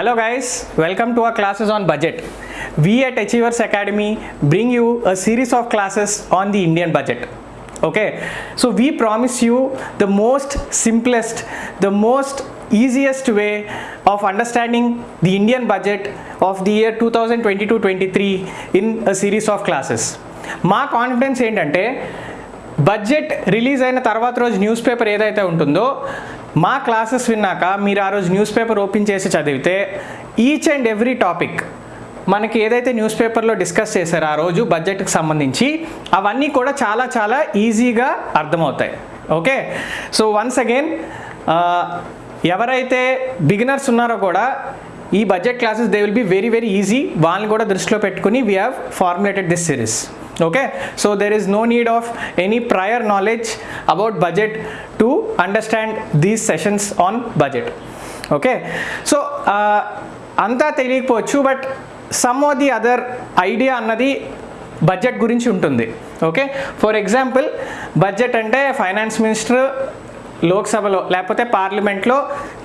Hello guys, welcome to our classes on budget. We at Achievers Academy bring you a series of classes on the Indian budget. Okay, so we promise you the most simplest, the most easiest way of understanding the Indian budget of the year 2022-23 in a series of classes. మా confidence ఏంటంటే budget release అయిన తర్వాత రోజు news paper ఏదైతే ఉంటుందో మా classes విన్నాక మీరు ఆ రోజు న్యూస్ పేపర్ ఓపెన్ చేసి చదివితే ఈచ్ అండ్ ఎవ్రీ టాపిక్ మనకి ఏదైతే న్యూస్ పేపర్లో డిస్కస్ చేశారో ఆ రోజు బడ్జెట్కి సంబంధించి అవన్నీ కూడా చాలా చాలా ఈజీగా అర్థమవుతాయి. ఓకే సో వన్స్ అగైన్ ఎవరైతే బిగినర్స్ ఉన్నారో కూడా ఈ budget classes they will be very very easy వాళ్ళని కూడా దృష్టిలో పెట్టుకుని we have formulated this series okay so there is no need of any prior knowledge about budget to understand these sessions on budget okay so uh, అంతా తెలియకపోవచ్చు but some of the other idea అన్నది budget గురించి ఉంటుంది okay for example budget అంటే finance minister లోక్సభలో లేకపోతే పార్లమెంట్లో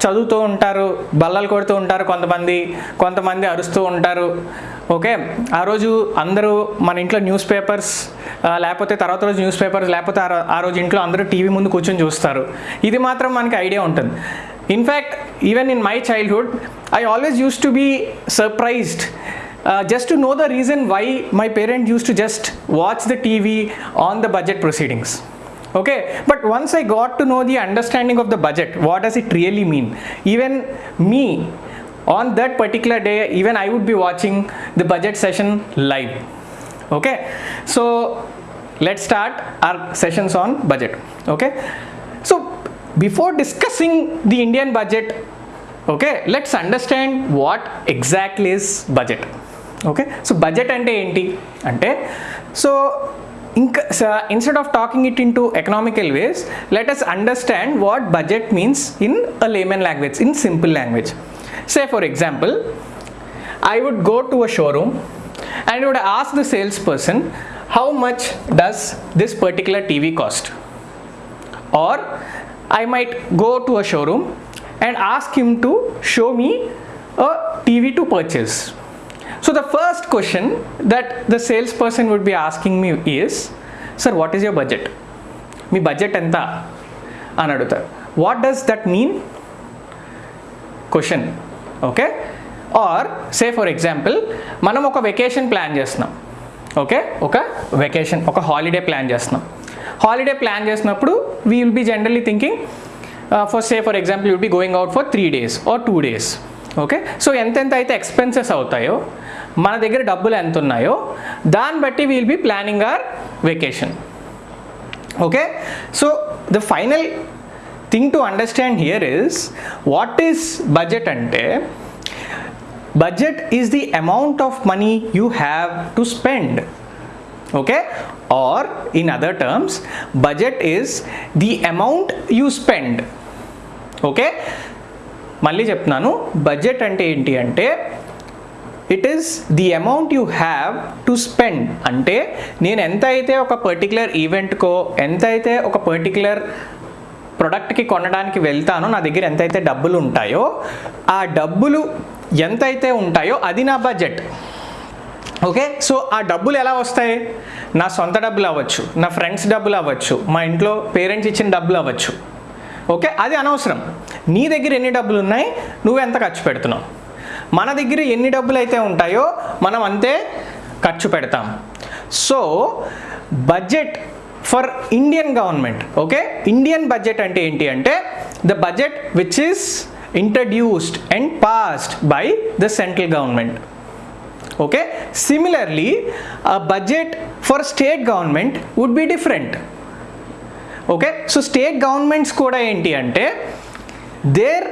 చదువుతూ ఉంటారు బల్లలు కొడుతూ ఉంటారు కొంతమంది కొంతమంది అరుస్తూ ఉంటారు. ఓకే? ఆ రోజు అందరూ మన ఇంట్లో న్యూస్ పేపర్స్ లేకపోతే తర్వాత రోజు న్యూస్ పేపర్స్ లేకపోతే ఆ రోజు ఇంట్లో అందరూ టీవీ ముందు కూర్చొని చూస్తారు. ఇది మాత్రం మనకి ఐడియా ఉంటుంది. In fact even in my childhood I always use to be surprised just to know the reason why my parent use to just watch the TV on the budget proceedings okay but once I got to know the understanding of the budget what does it really mean? Even me on that particular day even I would be watching the budget session live. Okay so let's start our sessions on budget. Okay so before discussing the Indian budget okay let's understand what exactly is budget. Okay so budget ante ante so so instead of talking it into economical ways, let us understand what budget means in a layman language, in simple language. Say for example, I would go to a showroom and I would ask the salesperson, how much does this particular TV cost? Or I might go to a showroom and ask him to show me a TV to purchase So the first question that the salesperson would be asking me is, sir, what is your budget? Me budget ఎంత అని అడుగుతారు what does that mean question okay or say for example మనం ఒక vacation plan చేస్తున్నాం okay ఒక vacation ఒక holiday plan చేస్తున్నాం holiday plan చేసినప్పుడు we will be generally thinking for say for example you'll be going out for three days are two days Okay? So ఎంతెంత అయితే expenses అవుతాయో మన దగ్గర డబ్బులు ఎంత ఉన్నాయో దాన్ని బట్టి we'll be planning or vacation okay? So the final thing to understand here is what is budget అంటే budget is the amount of money you have to spend okay? Or in other terms budget is the amount you spend okay? మళ్ళీ చెప్తున్నాను budget అంటే ఏంటి అంటే it is the amount you have to spend అంటే నేను ఎంత అయితే ఒక పర్టికులర్ ఈవెంట్కో ఎంత అయితే ఒక పర్టికులర్ ప్రొడక్ట్కి కొనడానికి వెళ్తానో నా దగ్గర ఎంతైతే డబ్బులు ఉంటాయో ఆ డబ్బులు ఎంతైతే ఉంటాయో అది నా బడ్జెట్ ఓకే? సో ఆ డబ్బులు ఎలా వస్తాయి? నా సొంత డబ్బులు అవ్వచ్చు నా ఫ్రెండ్స్ డబ్బులు అవ్వచ్చు మా ఇంట్లో పేరెంట్స్ ఇచ్చిన డబ్బులు అవ్వచ్చు. ఓకే? అది అనవసరం. నీ దగ్గర ఎన్ని డబ్బులు ఉన్నాయి నువ్వు ఎంత ఖర్చు పెడుతున్నావు? మన దగ్గర ఎన్ని డబ్బులు అయితే ఉంటాయో మనం అంతే ఖర్చు పెడతాం. So budget for Indian government okay? Indian budget అంటే ఏంటి అంటే the budget which is introduced and passed by the central government okay? Similarly budget for state government would be different. Okay? So state governments కూడా ఏంటి అంటే their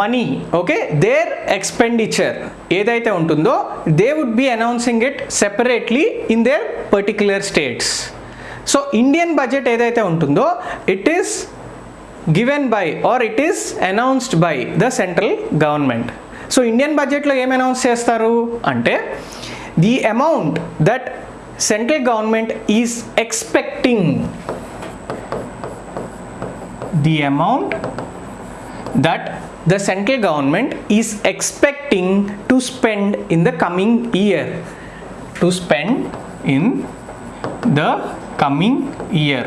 money okay? Their expenditure ఏదైతే ఉంటుందో they would be announcing it separately in their particular states. So Indian budget ఏదైతే ఉంటుందో it is given by or it is announced by the central government. So Indian బడ్జెట్లో ఏం announce చేస్తారు? అంటే the amount that central government is expecting the amount that the central government is expecting to spend in the coming year. To spend in the coming year.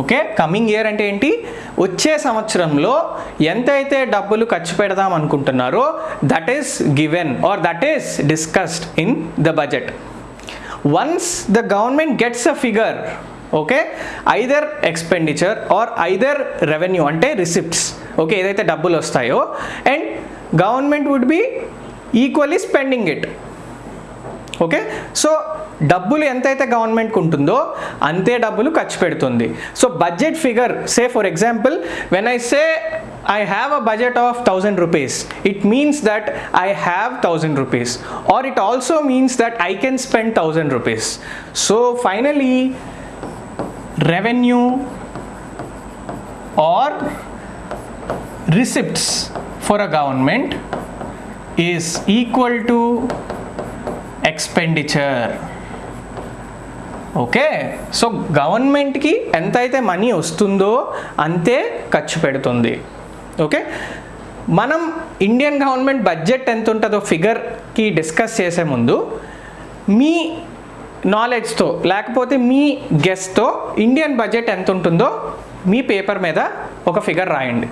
Okay coming year అంటే ఏంటి? వచ్చే సంవత్సరంలో ఎంతైతే డబ్బులు ఖర్చు పెడదాం అనుకుంటున్నారో that is given or that is discussed in the budget once the government gets a figure okay either expenditure or either revenue అంటే రిసిప్ట్స్ ఓకే ఏదైతే డబ్బులు వస్తాయో. And government would be equally spending it okay so డబ్బులు ఎంతైతే గవర్నమెంట్కి ఉంటుందో అంతే డబ్బులు ఖర్చు పెడుతుంది. So budget figure say for example when I say I have a budget of thousand rupees it means that I have thousand rupees or it also means that I can spend thousand rupees so finally revenue or receipts for a government is equal to expenditure. Okay so గవర్నమెంట్కి ఎంత అయితే money వస్తుందో అంతే ఖర్చు పెడుతుంది. Okay మనం Indian government budget ఎంత ఉంటుందో ఫిగర్కి డిస్కస్ చేసే ముందు మీ నాలెడ్జ్తో లేకపోతే మీ గెస్ట్తో ఇండియన్ బడ్జెట్ ఎంత ఉంటుందో మీ పేపర్ మీద ఒక ఫిగర్ రాయండి.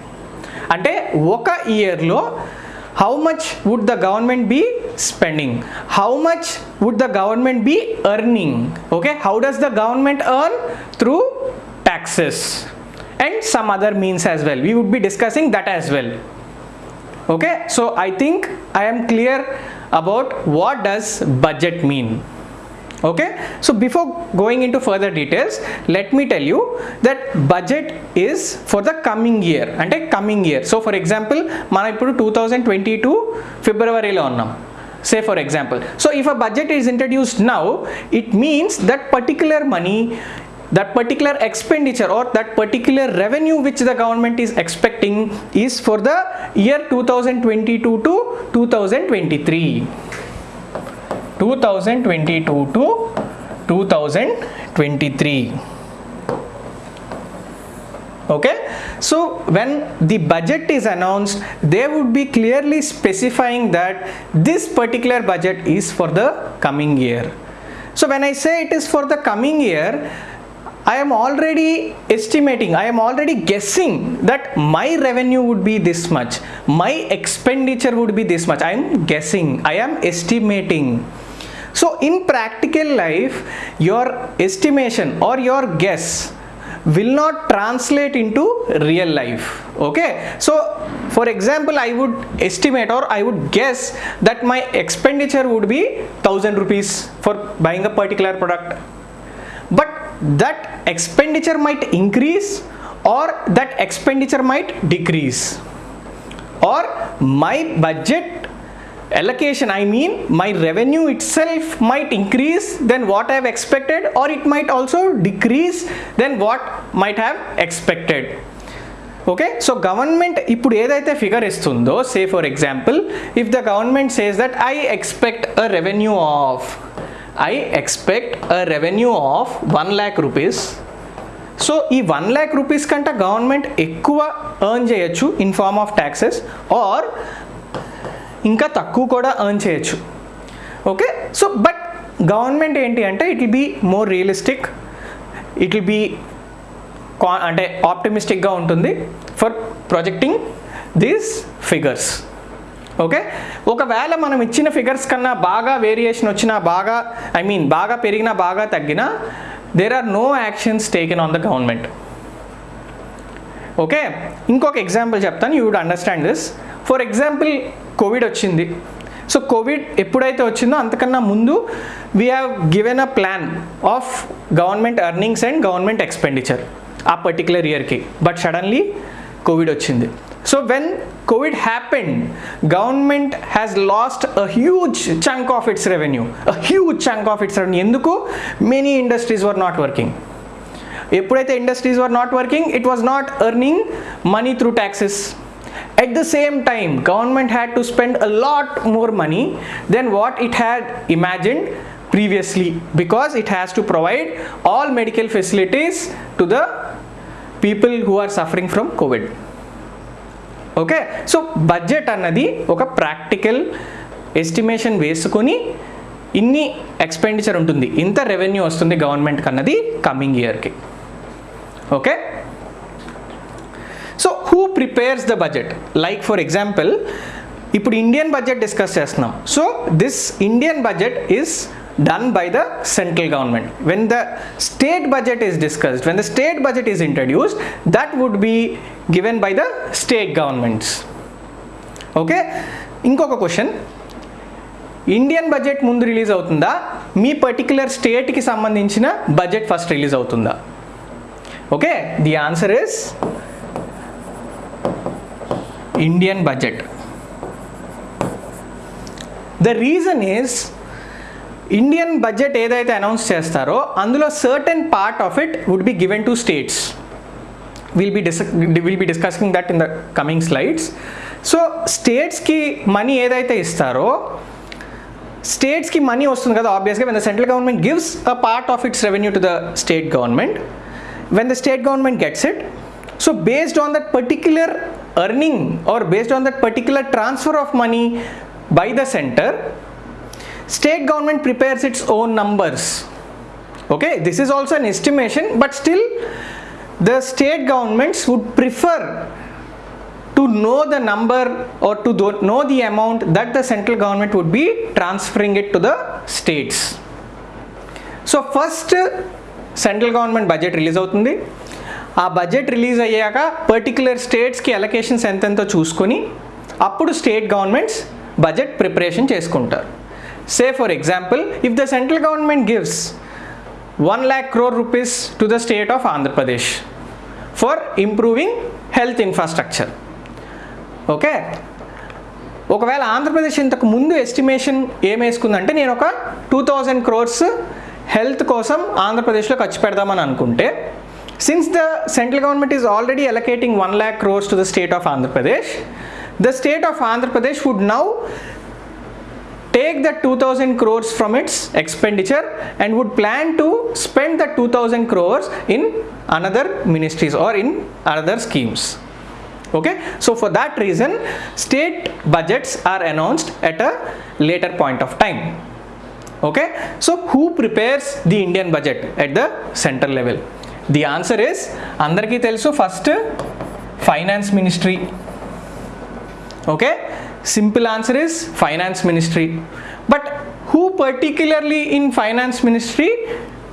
అంటే ఒక ఇయర్లో how much would the government be spending how much would the government be earning okay how does the government earn through taxes and some other means as well we would be discussing that as well okay so i think i am clear about what does budget mean. okay so before going into further details let me tell you that budget is for the coming year అంటే coming year so for example మనం ఇప్పుడు two thousand twenty two ఫిబ్రవరిలో ఉన్నాం say for example so if a budget is introduced now it means that particular money that particular expenditure or that particular revenue which the government is expecting is for the year 2022 to 2023 2022 to 2023 okay so when the budget is announced they would be clearly specifying that this particular budget is for the coming year so when i say it is for the coming year I am already estimating, I am already guessing that my revenue would be this much, my expenditure would be this much. I am guessing, I am estimating. So, in practical life, your estimation or your guess will not translate into real life. Okay, so for example, I would estimate or I would guess that my expenditure would be 1000 rupees for buying a particular product. But that expenditure might increase or that expenditure might decrease. Or my budget allocation i mean my revenue itself might increase than what i have expected or it might also decrease than what might have expected okay so government ఇప్పుడు ఏదైతే figure ఇస్తుందో సే for example if the government says that I expect a revenue of I expect a revenue of one lakh rupees so ఈ one lakh rupees కంటే government ఎక్కువ earn చేయొచ్చు in form of taxes are ఇంకా తక్కువ కూడా ఎర్న్ చేయొచ్చు. Okay so but government ఏంటి అంటే it will be more realistic it will be కా అంటే ఆప్టిమిస్టిక్గా ఉంటుంది for projecting these figures okay ఒకవేళ మనం ఇచ్చిన ఫిగర్స్ కన్నా బాగా వేరియేషన్ వచ్చినా బాగా ఐ మీన్ బాగా పెరిగినా బాగా తగ్గినా there are no actions taken on the government okay ఇంకొక ఎగ్జాంపుల్ చెప్తాను you would understand this for example covid వచ్చింది. సో కోవిడ్ ఎప్పుడైతే వచ్చిందో అంతకన్నా ముందు we have given a plan of government earnings and government expenditure ఆ పర్టికులర్ ఇయర్కి but suddenly Covid వచ్చింది. So when covid happened government has lost a huge chunk of its revenue a huge chunk of its revenue ఎందుకు? Many industries were not working ఎప్పుడైతే industries were not working it was not earning money through taxes at the same time government had to spend a lot more money than what it had imagined previously because it has to provide all medical facilities to the people who are suffering from covid okay so budget అన్నది ఒక practical estimation వేసుకొని ఇన్ని expenditure ఉంటుంది ఇంత revenue వస్తుంది గవర్నమెంట్కి అన్నది coming ఇయర్కి okay so who prepares the budget like for example ఇప్పుడు ఇండియన్ బడ్జెట్ డిస్కస్ చేస్తున్నాం. So this Indian budget is done by the central government when the state budget is discussed when the state budget is introduced that would be given by the state governments okay ఇంకొక question Indian budget ముందు release అవుతుందా? మీ particular స్టేట్కి సంబంధించిన budget first release అవుతుందా? Okay the answer is Indian budget the reason is Indian budget ఏదైతే announce చేస్తారో అందులో certain part of it would be given to states will be dis will be discussing that in the coming slides so స్టేట్స్కి money ఏదైతే ఇస్తారో స్టేట్స్కి money వస్తుంది కదా ఆబ్వియస్గా when the central government gives a part of its revenue to the state government when the state government gets it so based on that particular earning are based on that particular transfer of money by the centre state government prepares its own numbers okay this is also an estimation but still the state governments would prefer to know the number or to do- know the amount that the central government would be transferring it to the states so first central government budget release అవుతుంది ఆ budget release అయ్యాక particular స్టేట్స్కి allocations ఎంతెంతో చూసుకొని అప్పుడు state governments budget preparation చేసుకుంటారు. Say for example if the central government gives one lakh crore rupees to the state of Andhra Pradesh for improving health infrastructure okay ఒకవేళ ఆంధ్రప్రదేశ్ ఇంతకు ముందు estimation ఏం వేసుకుందంటే నేను ఒక టూ థౌజండ్ క్రోర్స్ హెల్త్ కోసం ఆంధ్రప్రదేశ్లో ఖర్చు పెడదామని అనుకుంటే Since the central government is already allocating 1 lakh crores to the state of Andhra Pradesh, the state of Andhra Pradesh would now take the 2000 crores from its expenditure and would plan to spend the 2000 crores in another ministries or in other schemes. Okay? So for that reason state budgets are announced at a later point of time. Okay? So who prepares the indian budget at the central level? the answer is అందరికీ తెలుసు first finance ministry okay simple answer is finance ministry but who particularly in finance ministry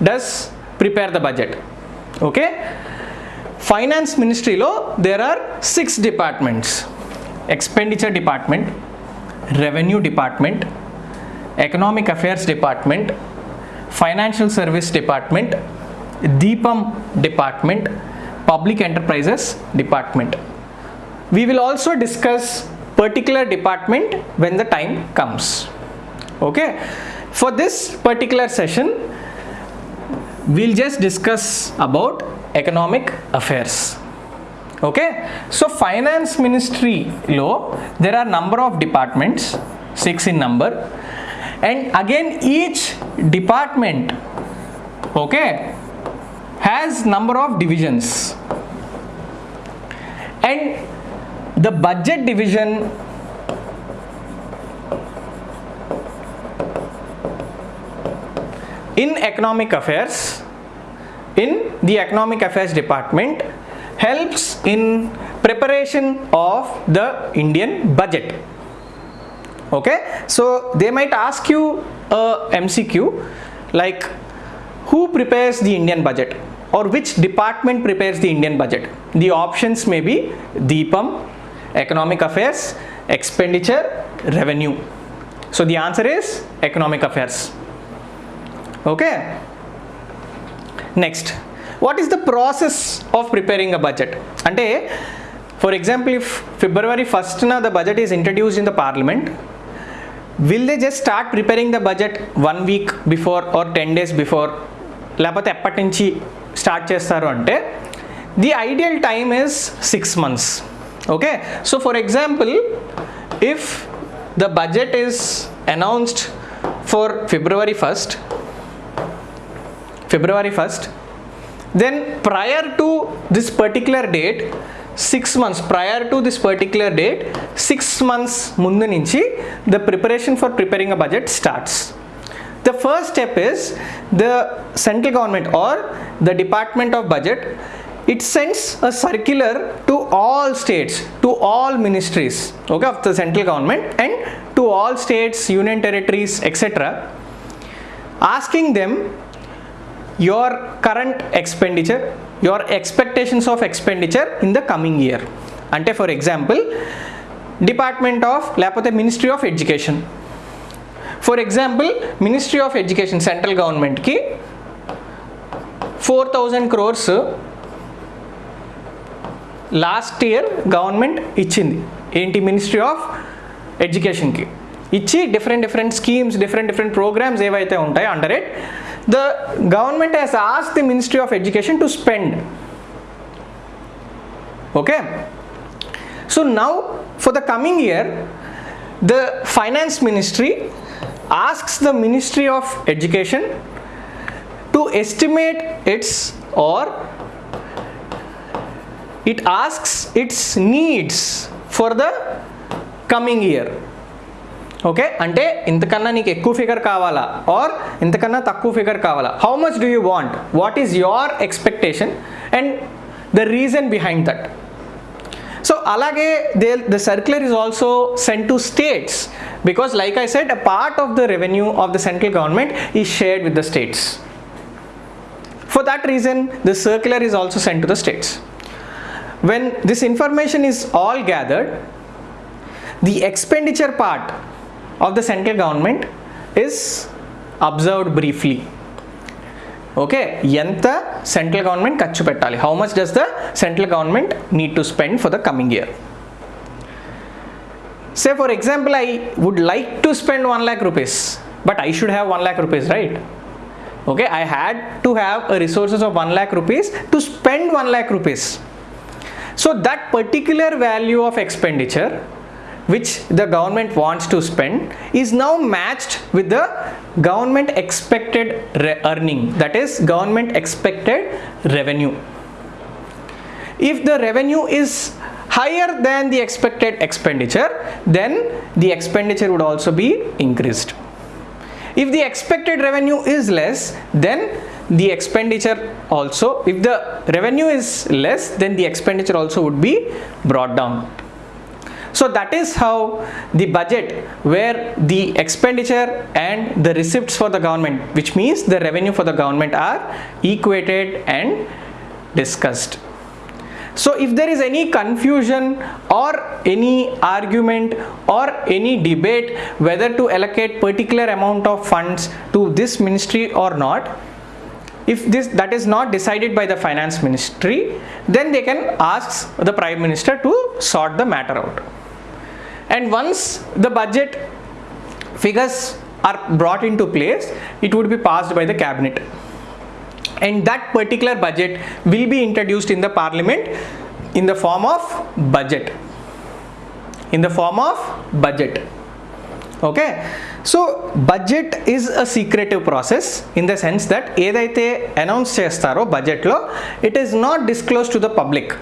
does prepare the budget okay finance ministry లో there are six departments expenditure department revenue department economic affairs department financial service department DIPAM department public enterprises department. We will also discuss particular department when the time comes. Okay? For this particular session we'll just discuss about economic affairs. Okay? So finance ministry law there are number of departments six in number. And again each department okay has number of divisions. And the budget division in economic affairs in the economic affairs department helps in preparation of the indian budget. Okay? So they might ask you a mcq like who prepares the Indian budget or which department prepares the Indian budget? The options may be DIPAM, Economic Affairs, Expenditure, Revenue. So the answer is Economic Affairs. Okay. Next, what is the process of preparing a budget? And for example, if February 1st na the budget is introduced in the parliament, will they just start preparing the budget one week before or 10 days before లేకపోతే ఎప్పటి నుంచి start చేస్తారు అంటే the ideal time is six months okay so for example if the budget is announced for February first February 1st, then prior to this particular date, six months prior to this particular date six months ముందు నుంచి the preparation for preparing a budget starts the first step is the central government or the department of budget it sends a circular to all states to all ministries okay of the central government and to all states union territories etc asking them your current expenditure your expectations of expenditure in the coming year అంటే for example department of లేకపోతే ministry of education For example ministry of education central గవర్నమెంట్కి four thousand crores last year government ఇచ్చింది. ఏంటి ministry of ఎడ్యుకేషన్కి ఇచ్చి different different schemes different different programmes ఏవైతే ఉంటాయో under it the government has as the ministry of education to spend okay so now for the coming year the finance ministry asks the ministry of education to estimate its or it asks its needs for the coming year. Okay అంటే ఇంతకన్నా నీకు ఎక్కువ figure కావాలా? Are ఇంతకన్నా తక్కువ figure కావాలా? How much do you want what is your expectation and the reason behind that alage the circular is also sent to states because like i said a part of the revenue of the central government is shared with the states. For that reason the circular is also sent to the states. When this information is all gathered the expenditure part of the central government is observed briefly okay ఎంత central government ఖర్చు పెట్టాలి how much does the central government need to spend for the coming year say for example I would like to spend one lakh rupees but I should have one lakh rupees right okay i had to have a resources of 1 lakh rupees to spend 1 lakh rupees so that particular value of expenditure which the government wants to spend is now matched with the government expected earning. That is government expected revenue. If the revenue is higher than the expected expenditure then the expenditure would also be increased. If the expected revenue is less then the expenditure also if the revenue is less then the expenditure also would be brought down so that is how the budget where the expenditure and the receipts for the government which means the revenue for the government are equated and discussed. So if there is any confusion or any argument or any debate whether to allocate particular amount of funds to this ministry or not if this that is not decided by the finance ministry then they can ask the prime minister to sort the matter out and once the budget figures are brought into place it would be passed by the cabinet and that particular budget will be introduced in the parliament in the form of budget in the form of budget okay so budget is a secretive process in the sense that ఏదైతే announce చేస్తారో బడ్జెట్లో it is not disclose to the public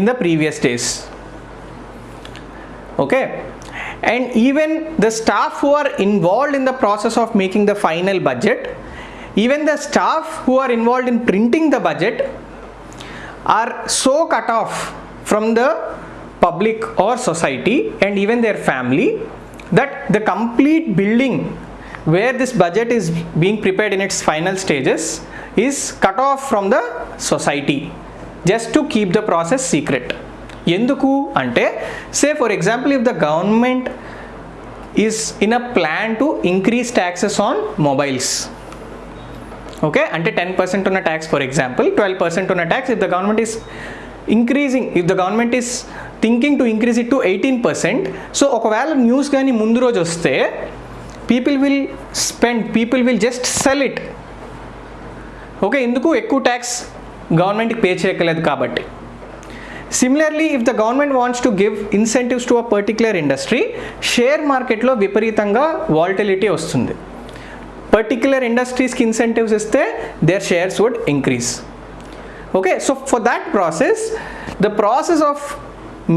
in the previous days okay? And even the staff who are involved in the process of making the final budget even the staff who are involved in printing the budget are so cut off from the public or society and even their family that the complete building where this budget is being prepared in its final stages is cut off from the society just to keep the process secret ఎందుకు అంటే say for example if the government is in a plan to increase taxes on mobiles okay అంటే ten percent ఉన్న tax for example twelve percent ఉన్న tax if the government is increasing if the government is thinking to increase it to eighteen percent so ఒకవేళ news కానీ ముందు రోజు వస్తే people will spend people will just sell it okay ఎందుకు? ఎక్కువ tax గవర్నమెంట్కి pay చేయక్కలేదు కాబట్టి. Similarly if the government wants to give incentives to a particular industry share మార్కెట్లో విపరీతంగా వాల్టిలిటీ వస్తుంది. పర్టిక్యులర్ ఇండస్ట్రీస్కి ఇన్సెంటివ్స్ ఇస్తే there shares would increase okay so for that process the process of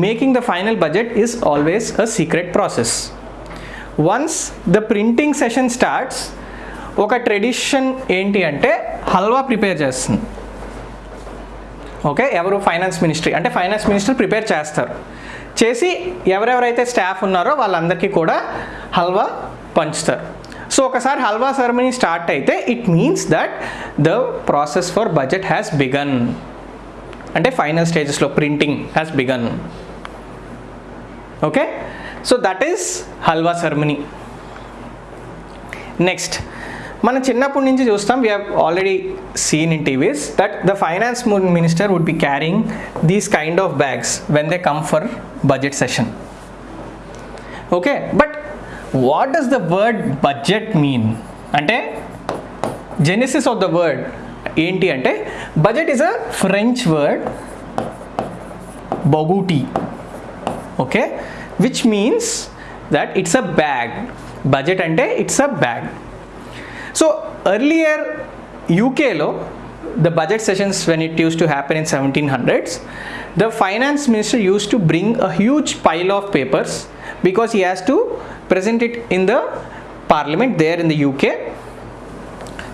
making the final budget is always a secret process. Once the printing session starts ఒక tradition ఏంటి అంటే halwa prepare చేస్తుంది. Okay ఎవరు finance ministry అంటే finance minister prepare చేస్తారు. చేసి ఎవరెవరైతే staff ఉన్నారో వాళ్ళందరికీ కూడా హల్వా పంచుతారు. సో ఒకసారి హల్వా సెరమనీ స్టార్ట్ అయితే it means that the process for budget has begun అంటే ఫైనల్ స్టేజెస్లో printing has begun okay? So that is halwa ceremony. Next మనం చిన్నప్పటి నుంచి చూస్తాం we have already seen in TVs that the finance minister would be carrying these kind of bags when they come for budget session okay but what does the word budget mean అంటే genesis of the word ఏంటి అంటే budget is a French word bougette okay which means that it's a bag budget అంటే it's a bag earlier UK law the budget sessions when it used to happen in 1700s the finance minister used to bring a huge pile of papers because he has to present it in the parliament there in the UK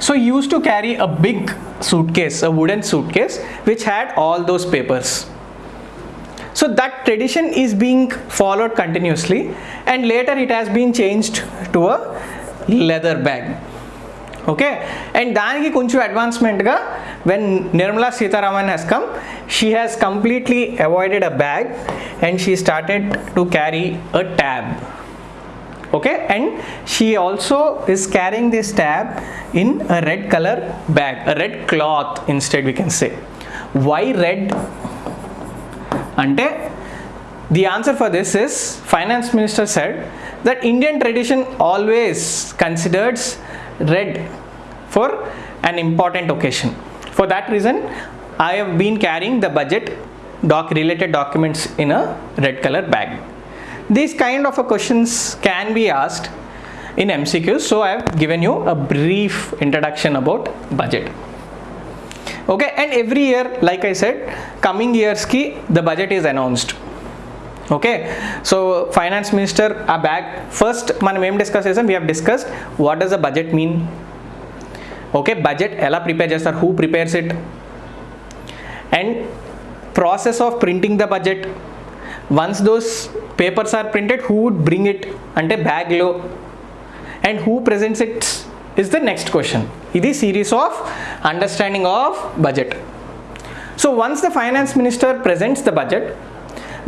so he used to carry a big suitcase a wooden suitcase which had all those papers. So that tradition is being followed continuously and later it has been changed to a leather bag. Okay and దానికి కొంచెం అడ్వాన్స్మెంట్గా when Nirmala Sitharaman has come she has completely avoided a bag and she started to carry a tab okay and she also is carrying this tab in a red color bag a red cloth instead we can say why red ante the answer for this is finance minister said that indian tradition always considers red for an important occasion for that reason i have been carrying the budget doc related documents in a red color bag these kind of a questions can be asked in MCQs. So I have given you a brief introduction about budget. Okay, and every year, like I said, coming years ki the budget is announced okay so finance minister ఆ bag first మనం ఏం discuss చేసాం we have discussed what does the budget mean okay budget ఎలా prepare చేస్తారు who prepares it and process of printing the budget once those papers are printed who would bring it అంటే బ్యాగ్లో and who presents it's is the next question ఇది series of understanding of budget so once the finance minister presents the budget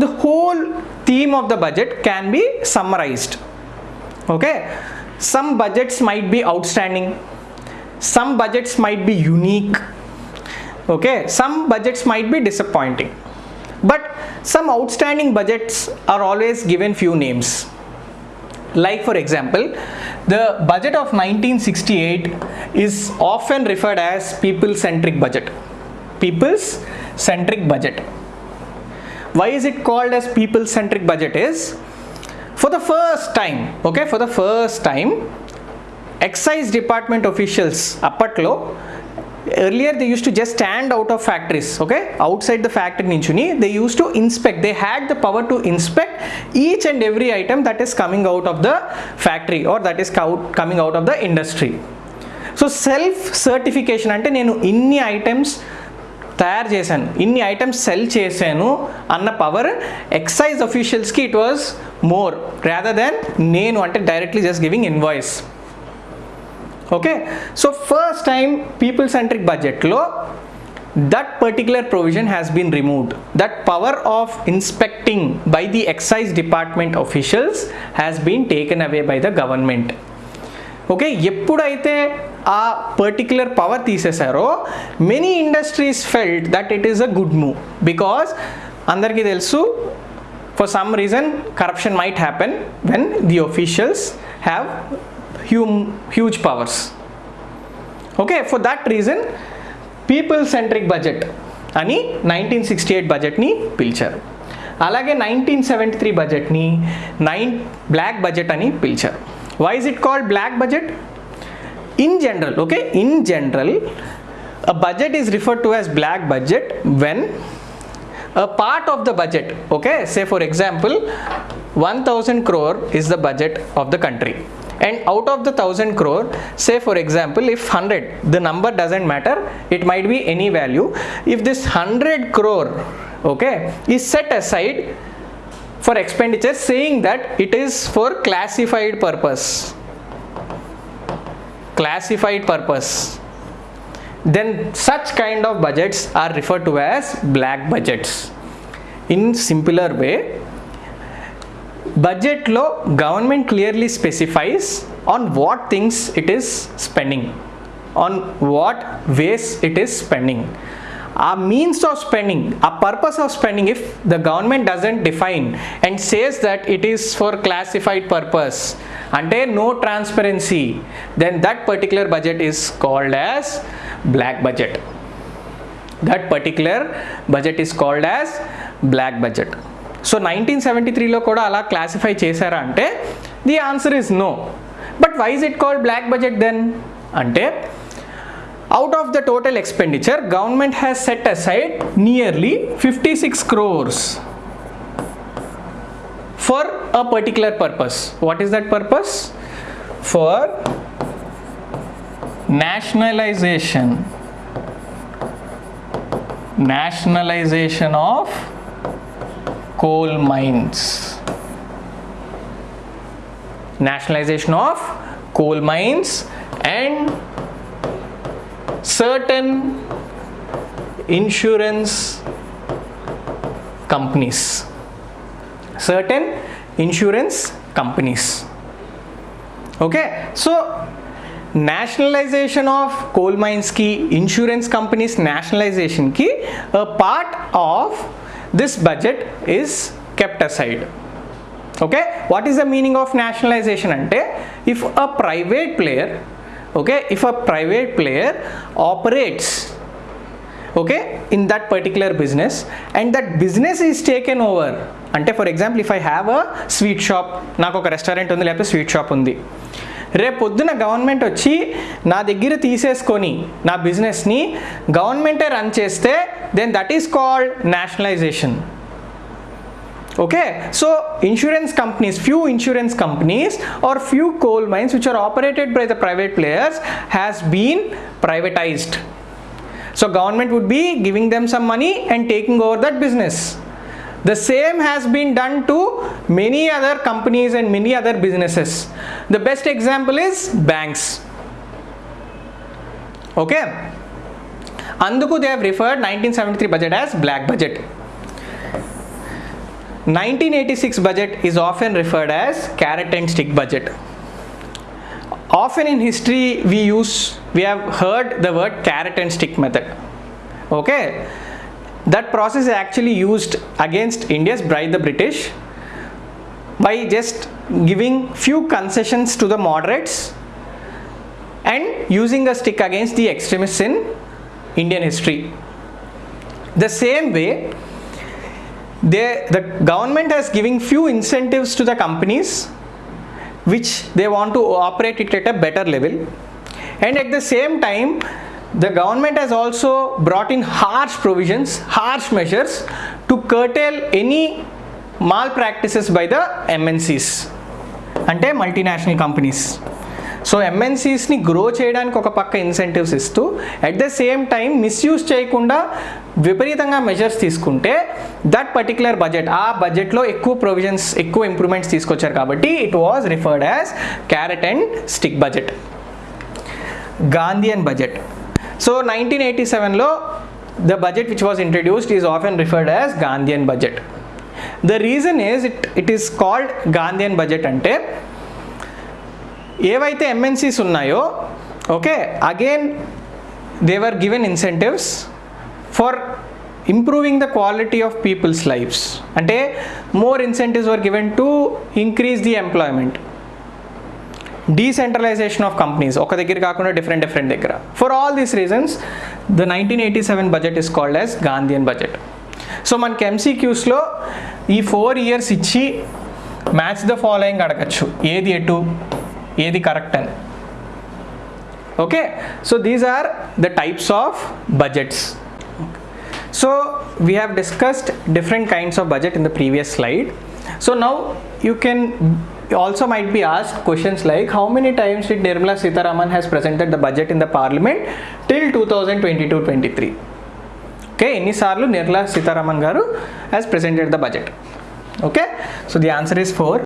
the whole theme of the budget can be summarized. Okay? Some budgets might be outstanding. Some budgets might be unique. Okay? Some budgets might be disappointing. But some outstanding budgets are always given few names. Like for example the budget of 1968 is often referred as people centric budget. People's centric budget why is it called as people centric budget is for the first time okay for the first time excise department officials అప్పట్లో earlier they used to just stand out of factories okay outside the factory నించుని they used to inspect they had the power to inspect each and every item that is coming out of the factory or that is out, coming out of the industry so self certification అంటే నేను ఇన్ని items తయారు చేశాను. ఇన్ని items sell చేశాను అన్న power excise అఫీషియల్స్కి it was more rather than నేను అంటే directly just giving invoice okay so first time people centric బడ్జెట్లో that particular provision has been removed that power of inspecting by the excise department officials has been taken away by the government okay ఎప్పుడైతే ఆ particular power తీసేశారో many industries felt that it is a good move because అందరికీ తెలుసు for some reason corruption might happen when the officials have hume huge powers okay for that reason people centric budget అని nineteen sixty eight బడ్జెట్ని పిలిచారు. అలాగే nineteen seventy three బడ్జెట్ని nine black budget అని పిలిచారు. Why is it called black budget? In general okay? In general a budget is referred to as black budget when a part of the budget okay? Say for example 1000 crore is the budget of the country. And out of the 1000 crore say for example if 100 the number doesn't matter it might be any value. If this 100 crore okay is set aside for expenditure saying that it is for classified purpose classified purpose then such kind of budgets are referred to as black budgets in simpler way బడ్జెట్లో government clearly specifies on what things it is spending on what ways it is spending A means of spending a purpose of spending if the government doesn't define and says that it is for classified purpose అంటే no transparency then that particular budget is called as black budget that particular budget is called as black budget so nineteen seventy త్రీలో కూడా అలా classify చేశారా అంటే the answer is no but why's it called black budget then అంటే Out of the total expenditure, government has set aside nearly 56 crores for a particular purpose. What is that purpose? For nationalization nationalization of coal mines nationalization of coal mines and certain insurance companies. Certain insurance companies. Okay? So nationalization of coal mines ki insurance companies nationalization ki a part of this budget is kept aside. Okay? What is the meaning of nationalization? Ante if a private player okay if a private player operates okay in that particular business and that business is taken over అంటే for example if I have a sweet shop నాకు ఒక restaurant ఉంది లేకపోతే sweet shop ఉంది. రేపు పొద్దున government వచ్చి నా దగ్గర తీసేసుకొని నా బిజినెస్ని గవర్నమెంటే రన్ చేస్తే then that is called nationalisation okay so insurance companies few insurance companies or few coal mines which are operated by the private players has been privatized. So government would be giving them some money and taking over that business. The same has been done to many other companies and many other businesses. The best example is banks. Okay. Anduku they have referred 1973 budget as black budget. 1986 budget is often referred as carrot and stick budget. Often in history we use we have heard the word carrot and stick method. Okay? That process is actually used against india's bride the british by just giving few concessions to the moderates and using a stick against the extremists in indian history. The same way they, the government has giving few incentives to the companies which they want to operate it at a better level and at the same time the government has also brought in harsh provisions harsh measures to curtail any malpractices by the MNCs అంటే multinational companies So ఎంఎన్సీస్ని grow చేయడానికి ఒక పక్క incentives ఇస్తూ at the same time misuse చేయకుండా విపరీతంగా measures తీసుకుంటే that particular budget ఆ బడ్జెట్లో ఎక్కువ ప్రొవిజన్స్ ఎక్కువ ఇంప్రూవ్మెంట్స్ తీసుకొచ్చారు కాబట్టి it was referred as carrot and stick budget Gandhian budget so nineteen eighty సెవెన్లో the budget which was introduced is often referred as Gandhian budget the reason is it it is called Gandhian budget అంటే ఏవైతే MNCs ఉన్నాయో okay again they were given incentives for improving the quality of people's lives అంటే more incentives were given to increase the employment decentralisation of companies ఒక దగ్గర కాకుండా different different దగ్గర. For all these reasons the nineteen eighty seven budget is called as Gandhian budget so మనకి ఎంసీక్యూస్లో ఈ four years ఇచ్చి match the following అడగచ్చు. ఏది ఎటు? ఏది కరెక్ట్ అని okay so these are the types of budgets So we have discussed different kinds of budget in the previous slide. So now you can also might be asked questions like how many times did Nirmala Sitharaman has presented the budget in the parliament till 2022-23? Okay ఎన్నిసార్లు నిర్మలా సీతారామన్ గారు has presented the budget okay so the answer is four